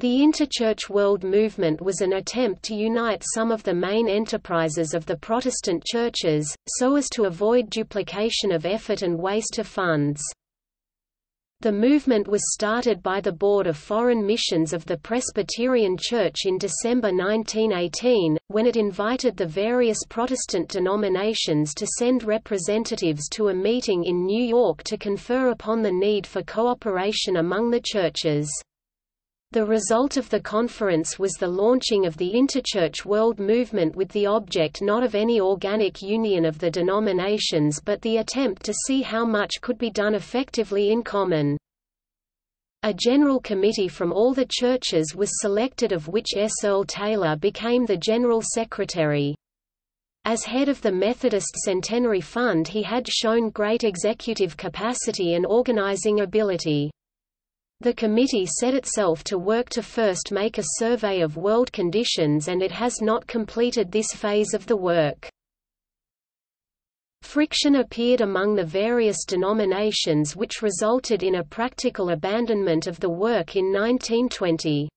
The Interchurch World Movement was an attempt to unite some of the main enterprises of the Protestant churches, so as to avoid duplication of effort and waste of funds. The movement was started by the Board of Foreign Missions of the Presbyterian Church in December 1918, when it invited the various Protestant denominations to send representatives to a meeting in New York to confer upon the need for cooperation among the churches. The result of the conference was the launching of the Interchurch World Movement with the object not of any organic union of the denominations but the attempt to see how much could be done effectively in common. A general committee from all the churches was selected of which S. Earl Taylor became the general secretary. As head of the Methodist Centenary Fund he had shown great executive capacity and organizing ability. The committee set itself to work to first make a survey of world conditions and it has not completed this phase of the work. Friction appeared among the various denominations which resulted in a practical abandonment of the work in 1920.